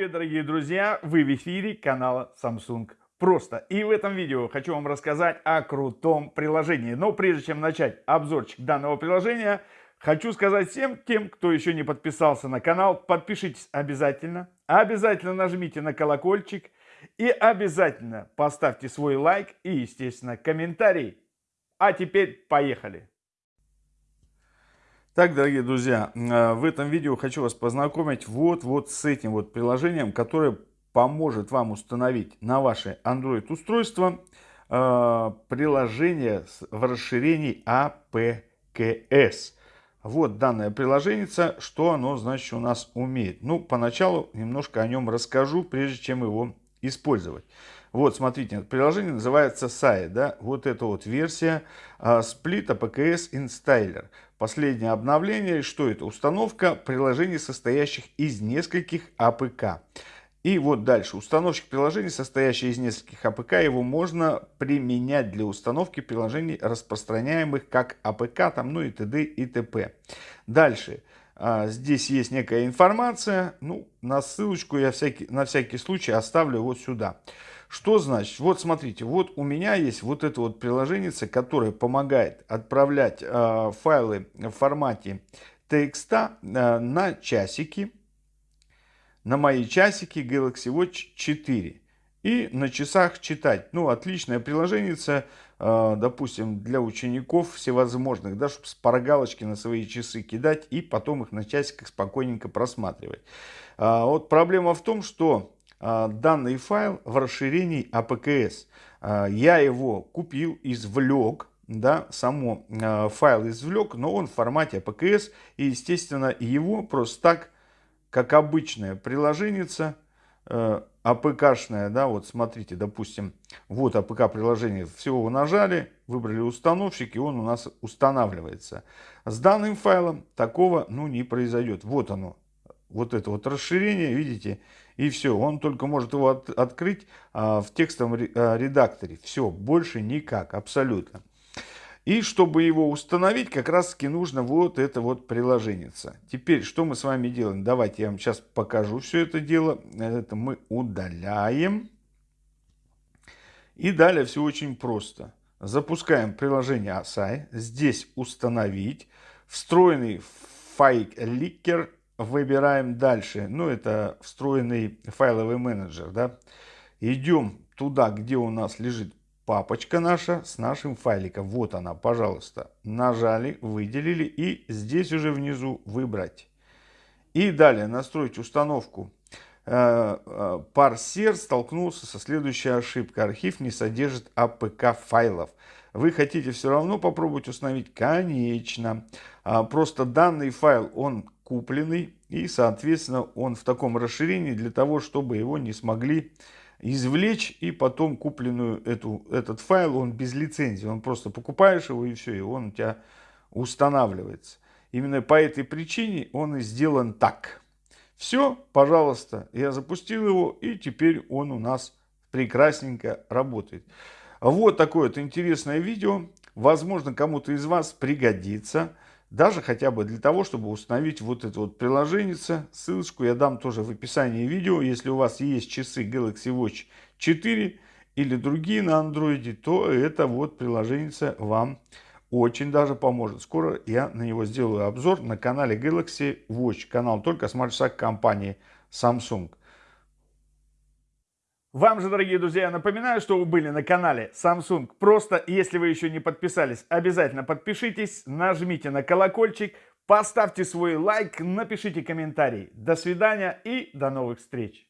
привет, дорогие друзья! Вы в эфире канала Samsung Просто. И в этом видео хочу вам рассказать о крутом приложении. Но прежде чем начать обзорчик данного приложения, хочу сказать всем тем, кто еще не подписался на канал, подпишитесь обязательно. Обязательно нажмите на колокольчик и обязательно поставьте свой лайк и, естественно, комментарий. А теперь поехали! Так, дорогие друзья, э, в этом видео хочу вас познакомить вот, вот с этим вот приложением, которое поможет вам установить на ваше Android устройство э, приложение в расширении APKS. Вот данное приложение, что оно значит у нас умеет. Ну, поначалу немножко о нем расскажу, прежде чем его использовать. Вот, смотрите, приложение называется SAI, да, вот эта вот версия Split APKS Installer. Последнее обновление, что это? Установка приложений, состоящих из нескольких APK. И вот дальше. Установщик приложений, состоящий из нескольких APK, его можно применять для установки приложений, распространяемых как APK, там, ну и т.д. и т.п. Дальше. А, здесь есть некая информация. Ну, на ссылочку я всякий, на всякий случай оставлю вот сюда. Что значит? Вот смотрите, вот у меня есть вот это вот приложение, которое помогает отправлять э, файлы в формате TXT э, на часики на мои часики Galaxy Watch 4 и на часах читать. Ну, отличное приложение, э, допустим, для учеников всевозможных, да, чтобы спаргалочки на свои часы кидать и потом их на часиках спокойненько просматривать. А, вот проблема в том, что а, данный файл в расширении APKS. А, я его купил, извлек, да, само файл извлек, но он в формате APKS, и, естественно, его просто так как обычное приложение, э, APK шное, да, вот смотрите, допустим, вот APK приложение, всего вы нажали, выбрали установщик, и он у нас устанавливается. С данным файлом такого, ну, не произойдет. Вот оно, вот это вот расширение, видите, и все. Он только может его от, открыть а, в текстовом редакторе. Все, больше никак, абсолютно. И чтобы его установить, как раз таки нужно вот это вот приложение. Теперь, что мы с вами делаем? Давайте я вам сейчас покажу все это дело. Это мы удаляем. И далее все очень просто. Запускаем приложение ASAI. Здесь установить. Встроенный файликер выбираем дальше. Ну, это встроенный файловый менеджер. Да? Идем туда, где у нас лежит папочка наша с нашим файликом. Вот она, пожалуйста. Нажали, выделили и здесь уже внизу выбрать. И далее настроить установку. Э, э, парсер столкнулся со следующей ошибкой. Архив не содержит APK файлов. Вы хотите все равно попробовать установить? Конечно. А, просто данный файл, он купленный. И, соответственно, он в таком расширении для того, чтобы его не смогли извлечь и потом купленную эту, этот файл, он без лицензии, он просто покупаешь его и все, и он у тебя устанавливается. Именно по этой причине он и сделан так. Все, пожалуйста, я запустил его, и теперь он у нас прекрасненько работает. Вот такое вот интересное видео. Возможно, кому-то из вас пригодится. Даже хотя бы для того, чтобы установить вот это вот приложение. Ссылочку я дам тоже в описании видео. Если у вас есть часы Galaxy Watch 4 или другие на андроиде, то это вот приложение вам очень даже поможет. Скоро я на него сделаю обзор на канале Galaxy Watch. Канал только смарт-шаг компании Samsung. Вам же, дорогие друзья, напоминаю, что вы были на канале Samsung. Просто, если вы еще не подписались, обязательно подпишитесь, нажмите на колокольчик, поставьте свой лайк, напишите комментарий. До свидания и до новых встреч!